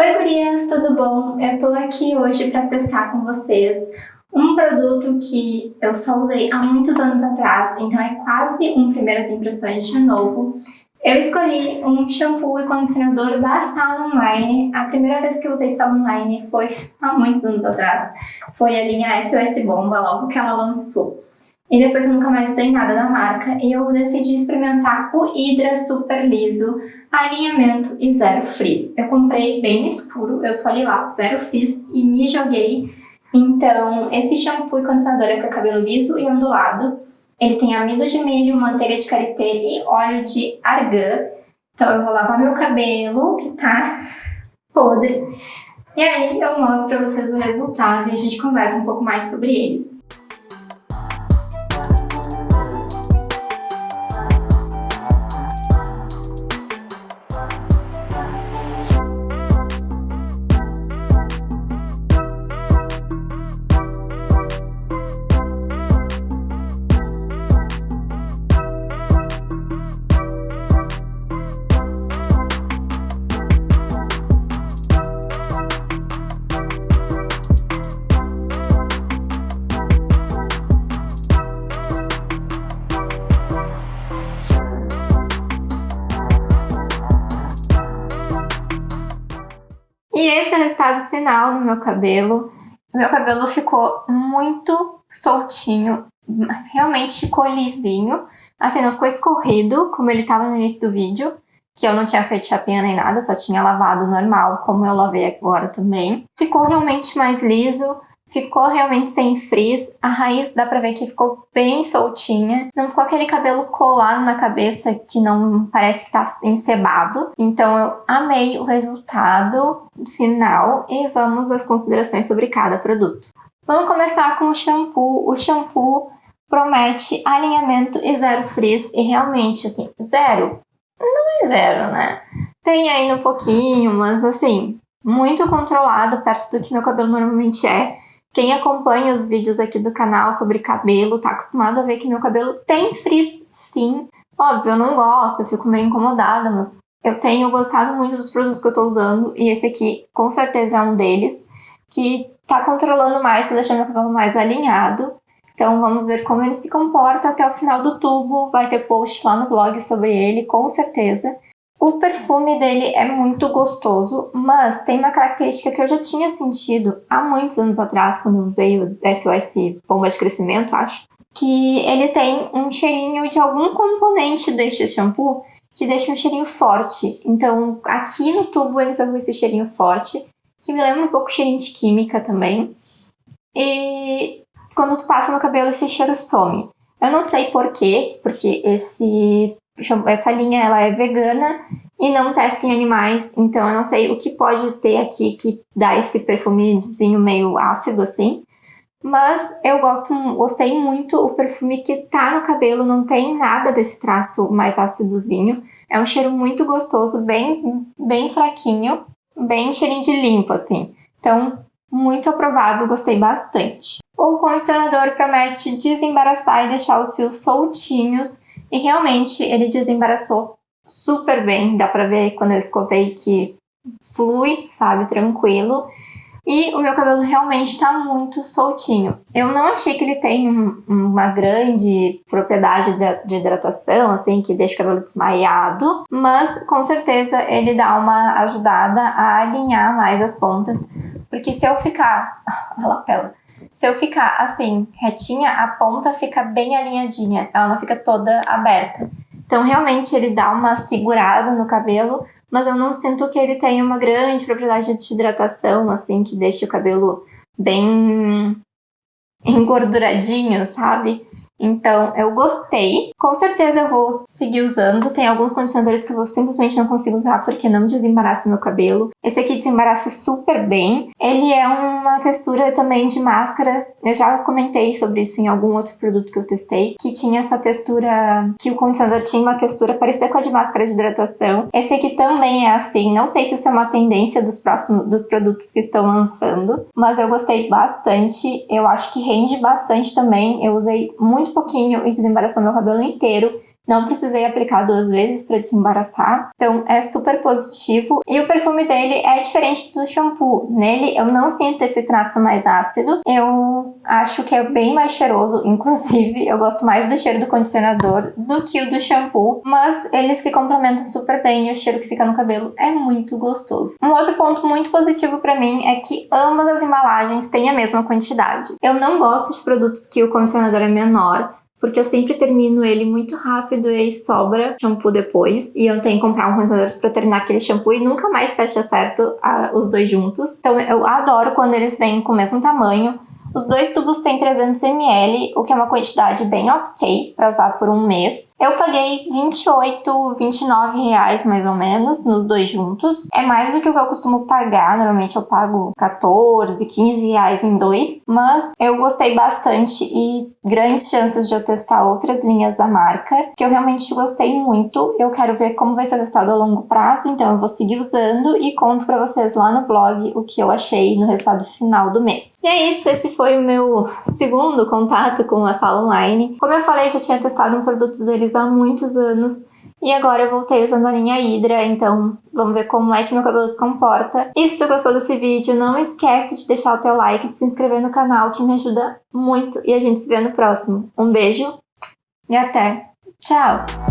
Oi gurias, tudo bom? Eu tô aqui hoje para testar com vocês um produto que eu só usei há muitos anos atrás, então é quase um primeiras impressões de novo. Eu escolhi um shampoo e condicionador da Sala Online. A primeira vez que eu usei Sala Online foi há muitos anos atrás. Foi a linha SOS Bomba, logo que ela lançou. E depois eu nunca mais usei nada da marca e eu decidi experimentar o Hydra Super Liso Alinhamento e Zero Frizz. Eu comprei bem no escuro, eu escolhi lá Zero Frizz e me joguei. Então, esse shampoo e condicionador é para cabelo liso e ondulado. Ele tem amido de milho, manteiga de karité e óleo de argan. Então eu vou lavar meu cabelo, que tá podre. E aí eu mostro para vocês o resultado e a gente conversa um pouco mais sobre eles. E esse é o resultado final do meu cabelo. O meu cabelo ficou muito soltinho, realmente ficou lisinho. Assim, não ficou escorrido, como ele estava no início do vídeo, que eu não tinha feito chapinha nem nada, só tinha lavado normal, como eu lavei agora também. Ficou realmente mais liso, Ficou realmente sem frizz, a raiz dá pra ver que ficou bem soltinha. Não ficou aquele cabelo colado na cabeça que não parece que tá encebado. Então eu amei o resultado final e vamos às considerações sobre cada produto. Vamos começar com o shampoo. O shampoo promete alinhamento e zero frizz e realmente, assim, zero não é zero, né? Tem ainda um pouquinho, mas assim, muito controlado perto do que meu cabelo normalmente é. Quem acompanha os vídeos aqui do canal sobre cabelo tá acostumado a ver que meu cabelo tem frizz sim. Óbvio, eu não gosto, eu fico meio incomodada, mas eu tenho gostado muito dos produtos que eu tô usando e esse aqui com certeza é um deles, que tá controlando mais, tá deixando meu cabelo mais alinhado. Então vamos ver como ele se comporta até o final do tubo, vai ter post lá no blog sobre ele, com certeza. O perfume dele é muito gostoso, mas tem uma característica que eu já tinha sentido há muitos anos atrás, quando eu usei o SOS Bomba de Crescimento, acho, que ele tem um cheirinho de algum componente deste shampoo que deixa um cheirinho forte. Então, aqui no tubo ele foi com esse cheirinho forte, que me lembra um pouco cheirinho de química também. E quando tu passa no cabelo, esse cheiro some. Eu não sei porquê, porque esse essa linha ela é vegana e não testa em animais, então eu não sei o que pode ter aqui que dá esse perfumezinho meio ácido assim. Mas eu gosto, gostei muito, o perfume que tá no cabelo não tem nada desse traço mais ácidozinho. É um cheiro muito gostoso, bem, bem fraquinho, bem cheirinho de limpo assim. Então, muito aprovado, gostei bastante. O condicionador promete desembaraçar e deixar os fios soltinhos e realmente ele desembaraçou super bem, dá pra ver quando eu escovei que flui, sabe, tranquilo. E o meu cabelo realmente tá muito soltinho. Eu não achei que ele tem um, uma grande propriedade de, de, hidratação, assim, que deixa o cabelo desmaiado, mas com certeza ele dá uma ajudada a alinhar mais as pontas, porque se eu ficar... a lapela. Se eu ficar assim, retinha, a ponta fica bem alinhadinha, ela não fica toda aberta. Então, realmente, ele dá uma segurada no cabelo, mas eu não sinto que ele tenha uma grande propriedade de hidratação, assim, que deixe o cabelo bem engorduradinho, sabe? Então, eu gostei. Com certeza eu vou seguir usando. Tem alguns condicionadores que eu simplesmente não consigo usar porque não desembaraça meu cabelo. Esse aqui desembaraça super bem. Ele é uma textura também de máscara. Eu já comentei sobre isso em algum outro produto que eu testei, que tinha essa textura, que o condicionador tinha uma textura parecida com a de máscara de hidratação. Esse aqui também é assim. Não sei se isso é uma tendência dos próximos, dos produtos que estão lançando, mas eu gostei bastante. Eu acho que rende bastante também. Eu usei muito muito pouquinho e desembaraçou meu cabelo inteiro. Não precisei aplicar duas vezes para desembaraçar, então é super positivo. E o perfume dele é diferente do shampoo. Nele eu não sinto esse traço mais ácido, eu acho que é bem mais cheiroso, inclusive eu gosto mais do cheiro do condicionador do que o do shampoo, mas eles se complementam super bem e o cheiro que fica no cabelo é muito gostoso. Um outro ponto muito positivo para mim é que ambas as embalagens têm a mesma quantidade. Eu não gosto de produtos que o condicionador é menor, porque eu sempre termino ele muito rápido e sobra shampoo depois. E eu tenho que comprar um condicionador pra terminar aquele shampoo e nunca mais fecha certo a, os dois juntos. Então eu adoro quando eles vêm com o mesmo tamanho. Os dois tubos têm 300ml, o que é uma quantidade bem ok para usar por um mês. Eu paguei 28, 29 reais mais ou menos nos dois juntos. É mais do que o que eu costumo pagar, normalmente eu pago 14, 15 reais em dois. Mas eu gostei bastante e grandes chances de eu testar outras linhas da marca, que eu realmente gostei muito. Eu quero ver como vai ser testado a longo prazo, então eu vou seguir usando e conto pra vocês lá no blog o que eu achei no resultado final do mês. E é isso, esse foi o meu segundo contato com a sala online. Como eu falei, já tinha testado um produto deles há muitos anos. E agora eu voltei usando a linha Hydra, então vamos ver como é que meu cabelo se comporta. E se tu gostou desse vídeo, não esquece de deixar o teu like e se inscrever no canal, que me ajuda muito. E a gente se vê no próximo. Um beijo e até! Tchau!